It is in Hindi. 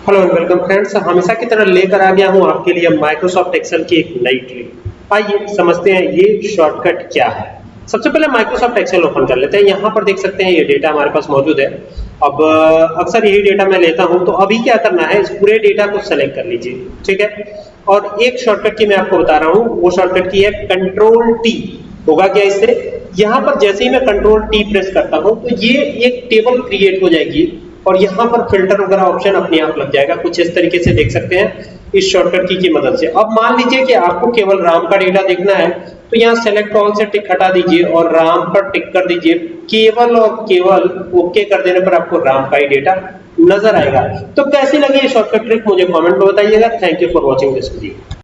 हेलो एंड वेलकम फ्रेंड्स हमेशा की तरह लेकर आ गया हूँ आपके लिए माइक्रोसॉफ्ट एक्सेल की एक नई ट्रिक आइए, समझते हैं ये शॉर्टकट क्या है। सबसे पहले माइक्रोसॉफ्ट एक्सेल ओपन कर लेते हैं। यहाँ पर देख सकते हैं ये डेटा हमारे पास मौजूद है। अब, अक्सर यही डेटा मैं लेता हूँ तो अभी क्या करना है, इस पूरे डेटा को सेलेक्ट कर लीजिए, ठीक है? और एक शॉर्टकट की मैं आपको बता रहा हूँ, वो शॉर्टकट की है कंट्रोल टी होगा क्या इससे? यहाँ पर जैसे ही मैं कंट्रोल टी प्रेस करता हूँ तो ये एक टेबल क्रिएट हो जाएगी। और यहाँ पर फ़िल्टर वगैरह ऑप्शन अपने आप लग जाएगा। कुछ इस तरीके से देख सकते हैं। इस शॉर्टकट की, की मदद से। अब मान लीजिए कि आपको केवल राम का डेटा देखना है तो यहाँ सेलेक्ट ऑल से टिक हटा दीजिए और राम पर टिक कर दीजिए। केवल और केवल ओके कर देने पर आपको राम का ही डेटा नज़र आएगा। तो कैसी लगी ये शॉर्टकट ट्रिक मुझे कमेंट में बताइएगा। Thank you for watching this video